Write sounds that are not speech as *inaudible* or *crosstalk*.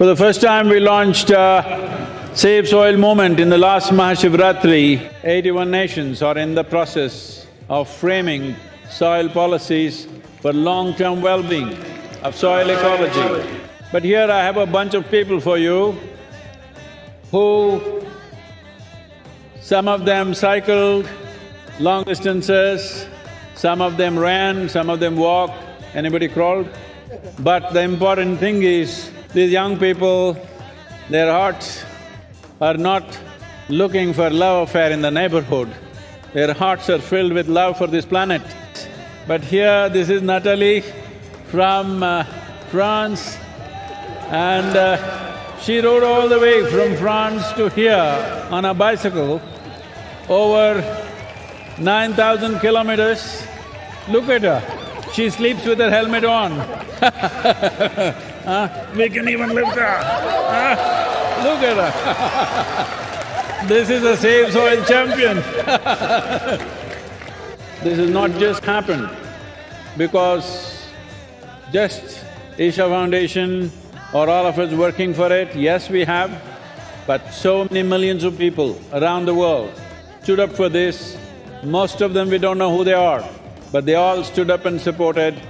For the first time, we launched uh, Save Soil movement in the last Mahashivratri. Eighty-one nations are in the process of framing soil policies for long-term well-being of soil ecology. But here I have a bunch of people for you who… some of them cycled long distances, some of them ran, some of them walked, anybody crawled? But the important thing is, these young people, their hearts are not looking for love affair in the neighborhood. Their hearts are filled with love for this planet. But here, this is Natalie from uh, France and uh, she rode all the way from France to here on a bicycle over nine thousand kilometers. Look at her, she sleeps with her helmet on *laughs* Huh? We can even lift her. Huh? Look at her. *laughs* this is a Save Soil champion. *laughs* this has not just happened because just Isha Foundation or all of us working for it, yes, we have, but so many millions of people around the world stood up for this. Most of them we don't know who they are, but they all stood up and supported